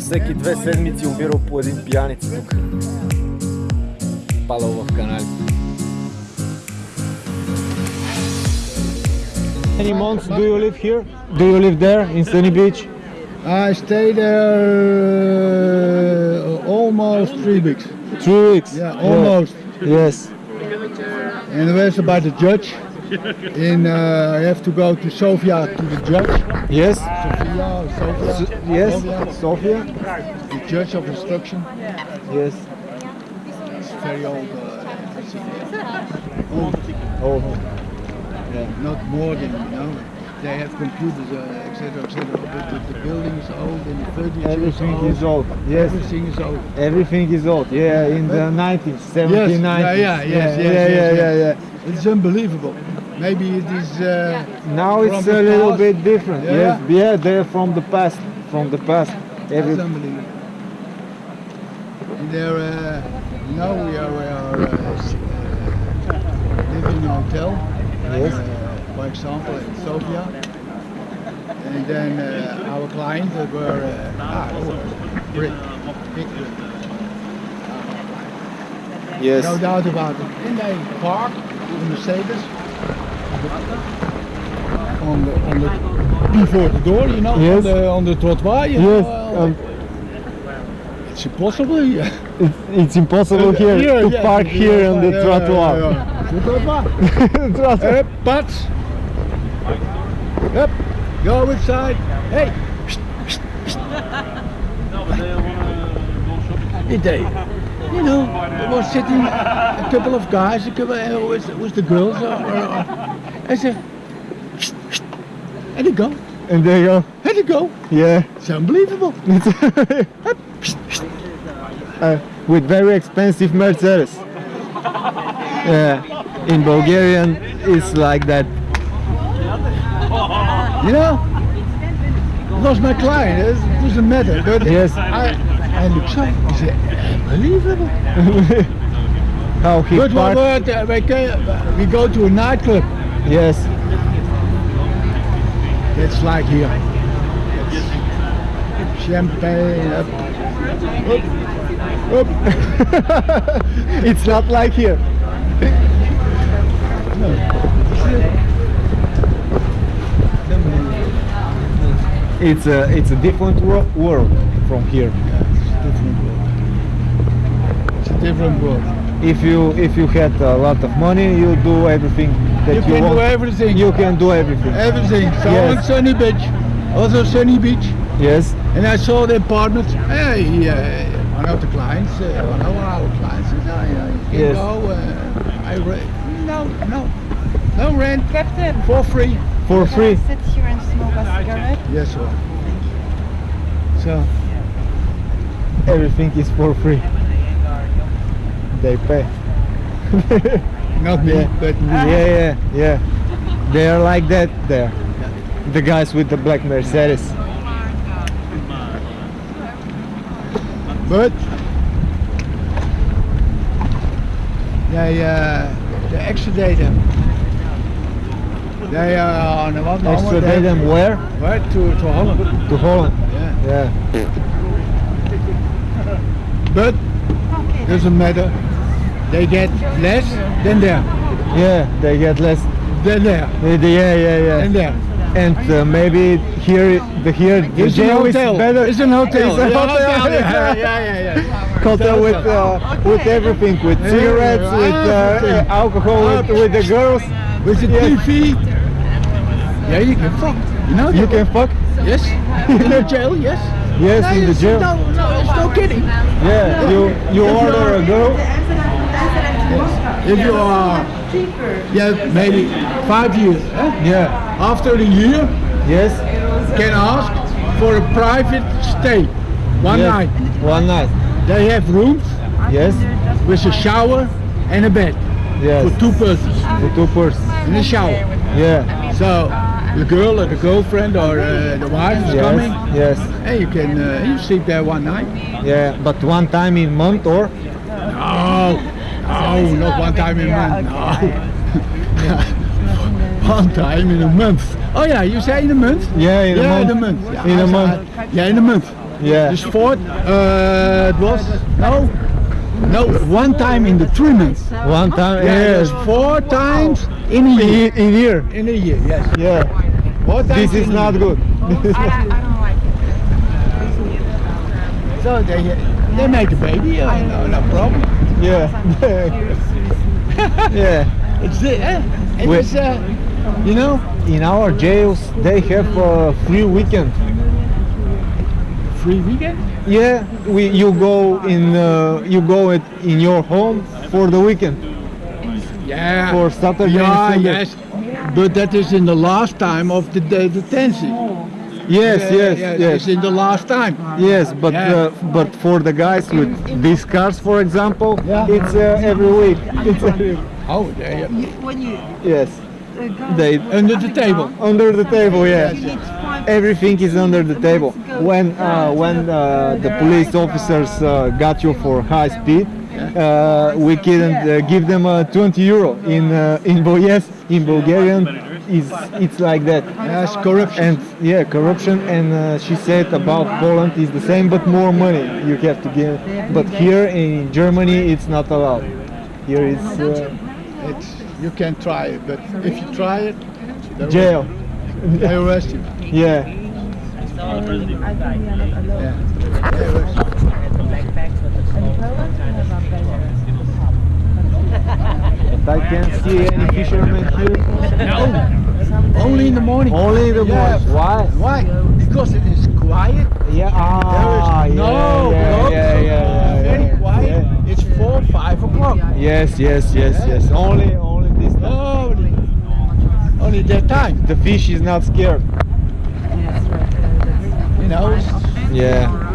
всеки две седмици умирал по един пияница тук. Падал в канали. Many months do you live here? Do you live there in Sunny Beach? I stayed there uh, almost three weeks. Three weeks. Yeah, almost. Yes. And where's about the judge? In uh, I have to go to Sofia to the judge. Yes. Sofia, Sofia. S- yes. Sofia, the Church of instruction. Yes. It's very old. Uh, old. Oh. Yeah, not more than you know. They have computers, uh, etc., etc. But the, the building is old and the furniture Everything is old. is old. Yes. Everything is old. Everything is old. Yeah, in the 90s, 70s, Yes, 90s. yeah, yeah, yes, yeah, yes, yeah, yes, yeah, yeah, yeah. It's unbelievable. Maybe it is. Uh, Now it's a little past? bit different. Yeah. Yes, yeah, they're from the past. From the past. Every, That's unbelievable. And there, uh, now we are, we are uh, uh, living in a hotel. Yes. Uh, for example, in Sofia. And then uh, our clients were uh, ah, they were brick, big brick. yes. No doubt about it. And they park in the Mercedes on the on the before the door, you know, Yes. on the on the trottoir. You Yes. know, uh, um, it's impossible. Yeah. it's, it's impossible here, to yeah, park yeah, here on the yeah, trottoir. yeah, yeah. The trottoir. Trottoir. Yep, but yep, go inside. Hey, Did they? You know, there was sitting a couple of guys, a couple uh, with, with the girls, uh, uh, I said, and they go, And there you go. and they go. Yeah. It's unbelievable. uh, with very expensive Mercedes. Yeah. In Bulgarian, it's like that. You know, lost my client. It doesn't matter. But Yes. I, I look so. He said, unbelievable. How he what, parked. what, uh, we, can, we go to a nightclub. Yes. It's like here. It's champagne. Up, up, up. it's not like here. It's a it's a different wor- world from here. It's a different world. If you if you had a lot of money, you do everything that You you, can want. do everything. You can do everything. Everything. So Yes. on Sunny Beach. Also Sunny Beach. Yes. And I saw the apartment. Hey, uh, one of the clients, uh, one of our clients said, oh, yeah, you can Yes. go. Uh, I rent. No, no. No rent. Captain, For free. For can free. I sit here and smoke a cigarette? Yes, sir. Thank you. So, Everything is for free. They pay. not me, Yeah. but Yeah, yeah, yeah. They are like that there. The guys with the black Mercedes. But they, uh, they extradite them. They are on what moment? Extradite them where? Right to, to Holland. To Holland. Yeah. Yeah. But doesn't matter. They get less than there. Yeah, they get less. Than there. Yeah, yeah, yeah. And there. And uh, maybe here, the here, the It's jail is better. It's an hotel. It's a Yeah, hotel. Yeah, yeah, yeah. yeah. Hotel with uh, with everything, with Yeah, cigarettes, with uh, alcohol, with, with the girls. With the Yes. TV. Yeah, you can fuck. You know You can fuck. Yes. In the jail, yes. Yes, in the jail. No, no, it's kidding. Yeah, you you order a girl. If you are, yeah, maybe five years. Huh? Yeah. After the year, Yes. can ask for a private stay. One yes. night. One night. They have rooms Yes. with a shower and a bed Yes. for two persons. For two persons. In a shower. Yeah. So the girl or the girlfriend or uh, the wife is Yes. coming, Yes. and you can uh, you sleep there one night. Yeah. But one time in month or? No, no, not one time in a month. No. one time in a month. Oh yeah, you say in a month? Yeah, in a yeah, month. in a month. Yeah, In a month. Yeah, in a month. Yeah. Uh, it was, no, no, one time in the three months. One time, Yeah, it yes. four times in a year. In, in here. In a year, yes. Yeah. Four times This is in not year. good. I, I don't like it. So they, they make a baby, uh, no, no problem. yeah. yeah. It's the, eh? It uh, you know, In our jails, they have a free weekend. Free weekend. Yeah, we you go in uh, you go it in your home for the weekend. Yeah. For Saturday Yeah, Sunday. yes. But that is in the last time of the day detention. Yes, Yeah, yes, yeah, yes. It's in the last time. Yes, but Yeah. uh, but for the guys with these cars, for example, Yeah. it's uh, every week. It's every, Oh, they, You, when you yes, uh, they under the table. under the table. Yeah, you need to find everything is under the table. When uh, when uh, the police officers uh, got you for high speed, uh, we couldn't uh, give them uh, 20 euro in uh, in Bo- yes in Bulgarian. Is it's like that. Yes, corruption. And yeah, corruption. And uh, she said about Poland is the same, but more money you have to give. But here in Germany, it's not allowed. Here is uh, It's, you can try it, but if you try it, they will- jail. They arrest you. Yeah. I think we are not alone. Yeah. They arrest you. In Poland, we have a better. But I can't see any fishermen here. Only in the morning. Only in the Yeah. boys. Why? Why? Because it is quiet. Yeah. Ah, There is yeah, no yeah, dogs. yeah, yeah, yeah, Very yeah, quiet. yeah. It's four, five o'clock. Yes, yes, yes, yes. Only, only this. time. Only, only that time. The fish is not scared. Yes, right. Uh, you know. it's- Yeah.